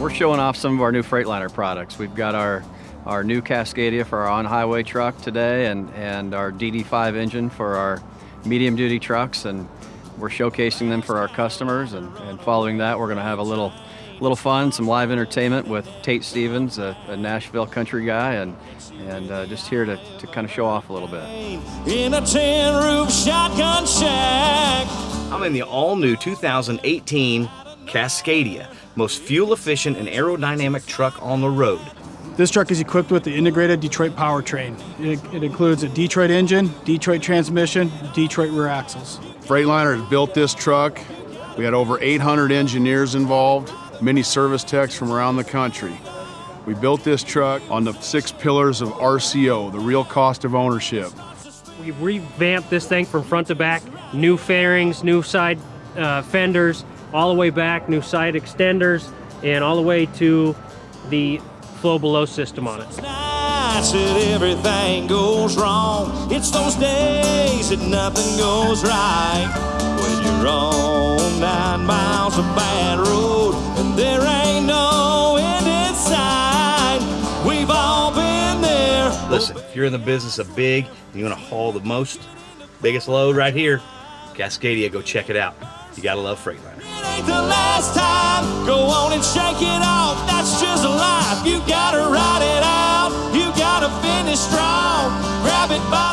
We're showing off some of our new Freightliner products. We've got our our new Cascadia for our on-highway truck today and, and our DD5 engine for our medium-duty trucks and we're showcasing them for our customers and, and following that we're going to have a little little fun, some live entertainment with Tate Stevens, a, a Nashville country guy, and and uh, just here to, to kind of show off a little bit. In a tin roof shotgun shack. I'm in the all-new 2018 Cascadia, most fuel-efficient and aerodynamic truck on the road. This truck is equipped with the integrated Detroit powertrain. It, it includes a Detroit engine, Detroit transmission, Detroit rear axles. Freightliner has built this truck. We had over 800 engineers involved, many service techs from around the country. We built this truck on the six pillars of RCO, the real cost of ownership. We revamped this thing from front to back, new fairings, new side uh, fenders, all the way back, new side extenders, and all the way to the FlowBelow system on it. Nights that everything goes wrong. It's those days that nothing goes right. When you're on nine miles of bad road and there ain't no end in sight. We've all been there. Listen, if you're in the business of big and you want to haul the most, biggest load right here, Cascadia, go check it out. You gotta love Freightliner. The last time. Go on and shake it off. That's just life. You gotta ride it out. You gotta finish strong. Grab it by